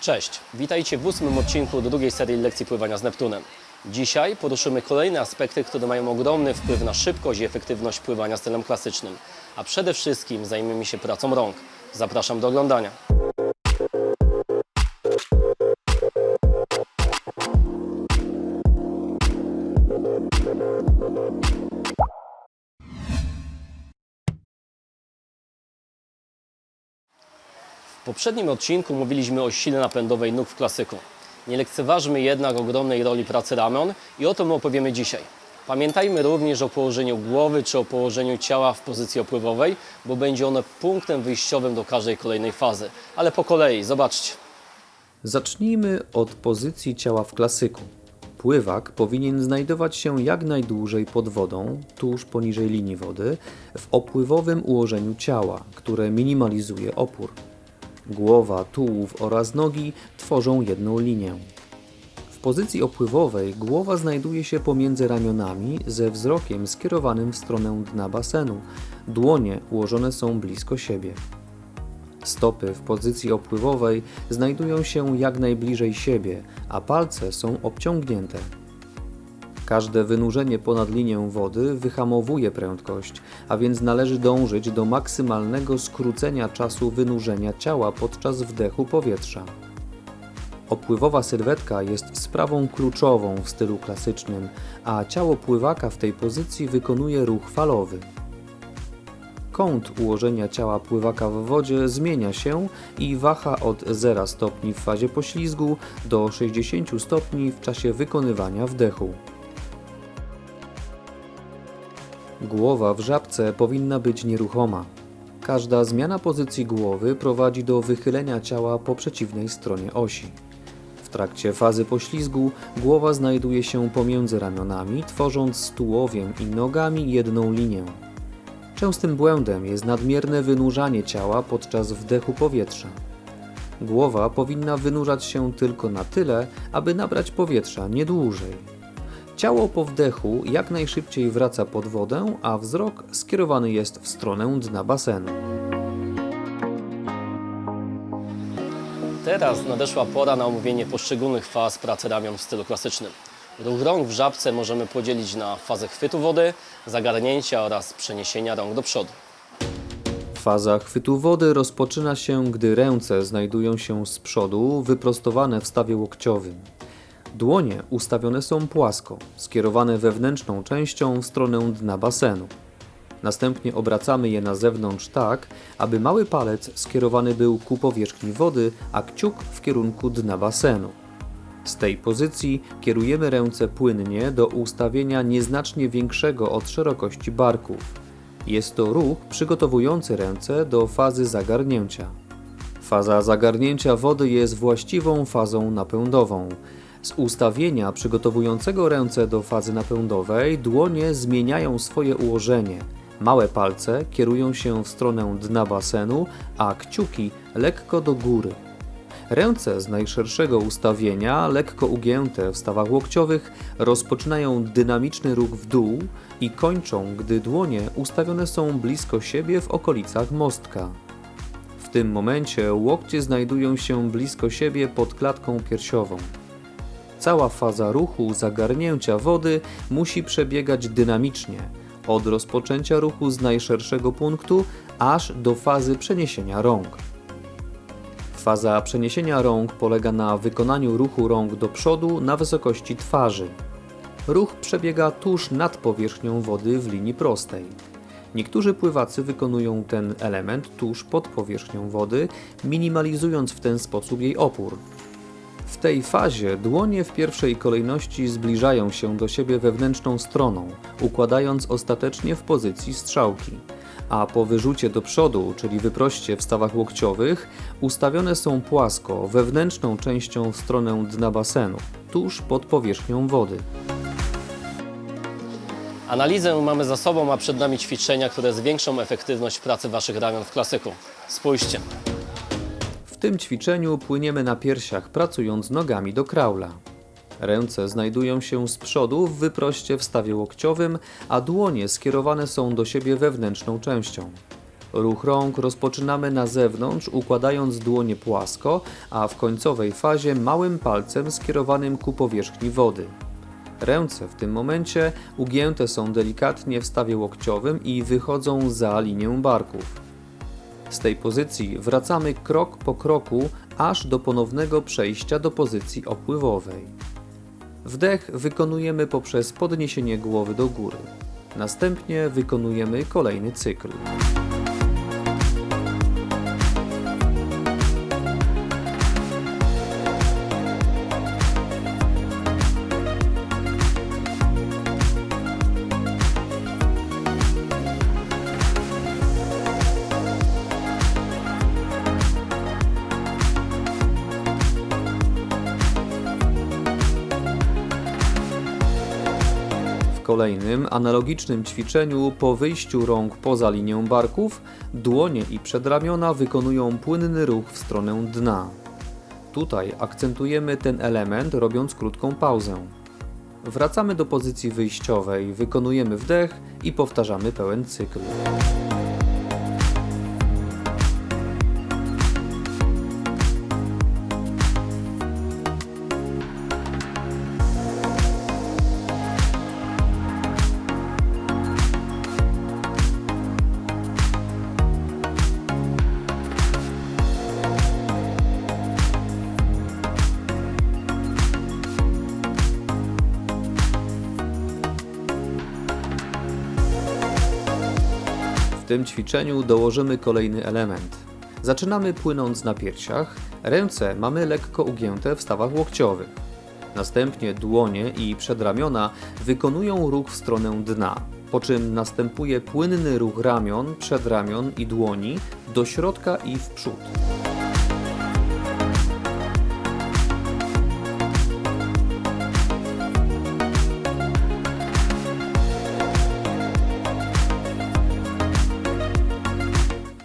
Cześć, witajcie w ósmym odcinku drugiej serii lekcji pływania z Neptunem. Dzisiaj poruszymy kolejne aspekty, które mają ogromny wpływ na szybkość i efektywność pływania stylem klasycznym, a przede wszystkim zajmiemy się pracą rąk. Zapraszam do oglądania. Poprzednim odcinku mówiliśmy o sile napędowej nóg w klasyku. Nie lekceważmy jednak ogromnej roli pracy ramion i o tym opowiemy dzisiaj. Pamiętajmy również o położeniu głowy czy o położeniu ciała w pozycji opływowej, bo będzie ono punktem wyjściowym do każdej kolejnej fazy. Ale po kolei, zobaczcie. Zacznijmy od pozycji ciała w klasyku. Pływak powinien znajdować się jak najdłużej pod wodą, tuż poniżej linii wody, w opływowym ułożeniu ciała, które minimalizuje opór. Głowa, tułów oraz nogi tworzą jedną linię. W pozycji opływowej głowa znajduje się pomiędzy ramionami ze wzrokiem skierowanym w stronę dna basenu. Dłonie ułożone są blisko siebie. Stopy w pozycji opływowej znajdują się jak najbliżej siebie, a palce są obciągnięte. Każde wynurzenie ponad linię wody wyhamowuje prędkość, a więc należy dążyć do maksymalnego skrócenia czasu wynurzenia ciała podczas wdechu powietrza. Opływowa sylwetka jest sprawą kluczową w stylu klasycznym, a ciało pływaka w tej pozycji wykonuje ruch falowy. Kąt ułożenia ciała pływaka w wodzie zmienia się i waha od 0 stopni w fazie poślizgu do 60 stopni w czasie wykonywania wdechu. Głowa w żabce powinna być nieruchoma. Każda zmiana pozycji głowy prowadzi do wychylenia ciała po przeciwnej stronie osi. W trakcie fazy poślizgu głowa znajduje się pomiędzy ramionami, tworząc z tułowiem i nogami jedną linię. Częstym błędem jest nadmierne wynurzanie ciała podczas wdechu powietrza. Głowa powinna wynurzać się tylko na tyle, aby nabrać powietrza, nie dłużej. Ciało po wdechu jak najszybciej wraca pod wodę, a wzrok skierowany jest w stronę dna basenu. Teraz nadeszła pora na omówienie poszczególnych faz pracy ramion w stylu klasycznym. Ruch rąk w żabce możemy podzielić na fazę chwytu wody, zagarnięcia oraz przeniesienia rąk do przodu. Faza chwytu wody rozpoczyna się, gdy ręce znajdują się z przodu, wyprostowane w stawie łokciowym. Dłonie ustawione są płasko, skierowane wewnętrzną częścią w stronę dna basenu. Następnie obracamy je na zewnątrz tak, aby mały palec skierowany był ku powierzchni wody, a kciuk w kierunku dna basenu. Z tej pozycji kierujemy ręce płynnie do ustawienia nieznacznie większego od szerokości barków. Jest to ruch przygotowujący ręce do fazy zagarnięcia. Faza zagarnięcia wody jest właściwą fazą napędową. Z ustawienia przygotowującego ręce do fazy napędowej dłonie zmieniają swoje ułożenie. Małe palce kierują się w stronę dna basenu, a kciuki lekko do góry. Ręce z najszerszego ustawienia, lekko ugięte w stawach łokciowych, rozpoczynają dynamiczny ruch w dół i kończą, gdy dłonie ustawione są blisko siebie w okolicach mostka. W tym momencie łokcie znajdują się blisko siebie pod klatką piersiową. Cała faza ruchu zagarnięcia wody musi przebiegać dynamicznie, od rozpoczęcia ruchu z najszerszego punktu aż do fazy przeniesienia rąk. Faza przeniesienia rąk polega na wykonaniu ruchu rąk do przodu na wysokości twarzy. Ruch przebiega tuż nad powierzchnią wody w linii prostej. Niektórzy pływacy wykonują ten element tuż pod powierzchnią wody, minimalizując w ten sposób jej opór. W tej fazie dłonie w pierwszej kolejności zbliżają się do siebie wewnętrzną stroną, układając ostatecznie w pozycji strzałki a po wyrzucie do przodu, czyli wyproście w stawach łokciowych, ustawione są płasko, wewnętrzną częścią w stronę dna basenu, tuż pod powierzchnią wody. Analizę mamy za sobą, a przed nami ćwiczenia, które zwiększą efektywność pracy Waszych ramion w klasyku. Spójrzcie. Tym ćwiczeniu płyniemy na piersiach, pracując nogami do kraula. Ręce znajdują się z przodu w wyproście w stawie łokciowym, a dłonie skierowane są do siebie wewnętrzną częścią. Ruch rąk rozpoczynamy na zewnątrz, układając dłonie płasko, a w końcowej fazie małym palcem skierowanym ku powierzchni wody. Ręce w tym momencie ugięte są delikatnie w stawie łokciowym i wychodzą za linię barków. Z tej pozycji wracamy krok po kroku, aż do ponownego przejścia do pozycji opływowej. Wdech wykonujemy poprzez podniesienie głowy do góry. Następnie wykonujemy kolejny cykl. Kolejnym, analogicznym ćwiczeniu po wyjściu rąk poza linię barków, dłonie i przedramiona wykonują płynny ruch w stronę dna. Tutaj akcentujemy ten element, robiąc krótką pauzę. Wracamy do pozycji wyjściowej, wykonujemy wdech i powtarzamy pełen cykl. Tym ćwiczeniu dołożymy kolejny element. Zaczynamy płynąc na piersiach, ręce mamy lekko ugięte w stawach łokciowych. Następnie dłonie i przedramiona wykonują ruch w stronę dna, po czym następuje płynny ruch ramion, przedramion i dłoni do środka i w przód.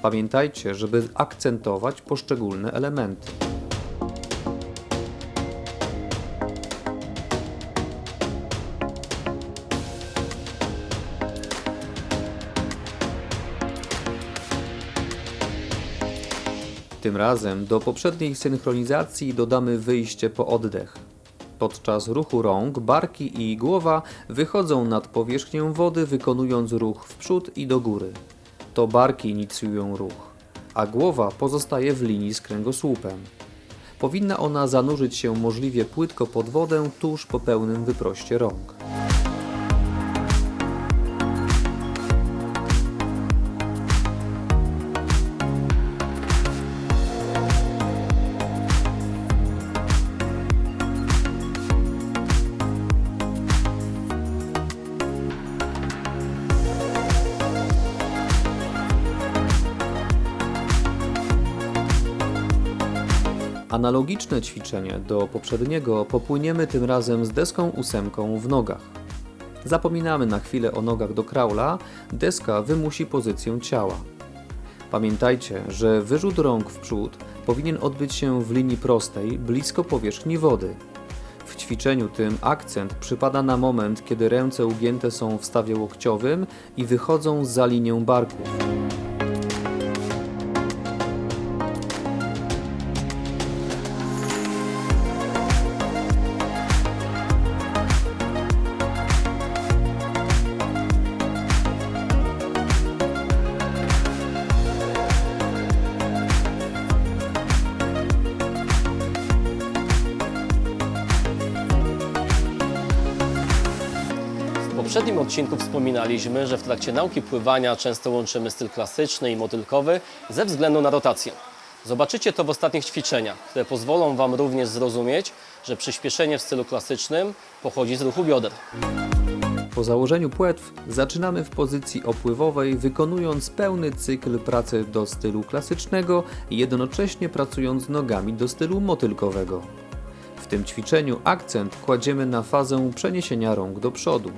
Pamiętajcie, żeby akcentować poszczególne elementy. Tym razem do poprzedniej synchronizacji dodamy wyjście po oddech. Podczas ruchu rąk, barki i głowa wychodzą nad powierzchnię wody, wykonując ruch w przód i do góry. To barki inicjują ruch, a głowa pozostaje w linii z kręgosłupem. Powinna ona zanurzyć się możliwie płytko pod wodę tuż po pełnym wyproście rąk. Analogiczne ćwiczenie do poprzedniego popłyniemy tym razem z deską ósemką w nogach. Zapominamy na chwilę o nogach do kraula, deska wymusi pozycję ciała. Pamiętajcie, że wyrzut rąk w przód powinien odbyć się w linii prostej, blisko powierzchni wody. W ćwiczeniu tym akcent przypada na moment, kiedy ręce ugięte są w stawie łokciowym i wychodzą za linię barków. Poprzednim odcinku wspominaliśmy, że w trakcie nauki pływania często łączymy styl klasyczny i motylkowy ze względu na rotację. Zobaczycie to w ostatnich ćwiczeniach, które pozwolą Wam również zrozumieć, że przyspieszenie w stylu klasycznym pochodzi z ruchu bioder. Po założeniu płetw zaczynamy w pozycji opływowej, wykonując pełny cykl pracy do stylu klasycznego, jednocześnie pracując nogami do stylu motylkowego. W tym ćwiczeniu akcent kładziemy na fazę przeniesienia rąk do przodu.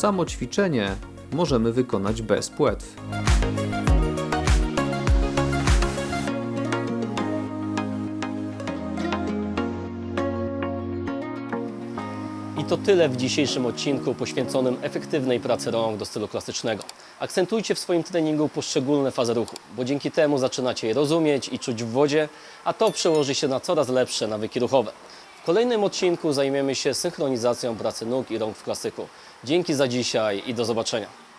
Samo ćwiczenie możemy wykonać bez płetw. I to tyle w dzisiejszym odcinku poświęconym efektywnej pracy rąk do stylu klasycznego. Akcentujcie w swoim treningu poszczególne fazy ruchu, bo dzięki temu zaczynacie je rozumieć i czuć w wodzie, a to przełoży się na coraz lepsze nawyki ruchowe. W kolejnym odcinku zajmiemy się synchronizacją pracy nóg i rąk w klasyku. Dzięki za dzisiaj i do zobaczenia.